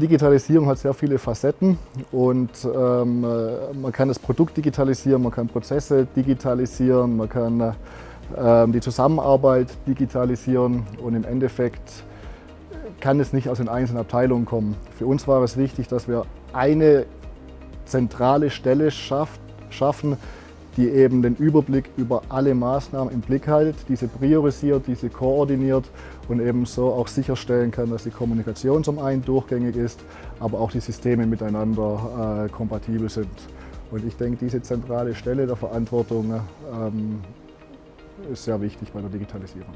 Digitalisierung hat sehr viele Facetten und ähm, man kann das Produkt digitalisieren, man kann Prozesse digitalisieren, man kann ähm, die Zusammenarbeit digitalisieren und im Endeffekt kann es nicht aus den einzelnen Abteilungen kommen. Für uns war es wichtig, dass wir eine zentrale Stelle schafft, schaffen, die eben den Überblick über alle Maßnahmen im Blick hält, diese priorisiert, diese koordiniert und eben so auch sicherstellen kann, dass die Kommunikation zum einen durchgängig ist, aber auch die Systeme miteinander äh, kompatibel sind. Und ich denke, diese zentrale Stelle der Verantwortung ähm, ist sehr wichtig bei der Digitalisierung.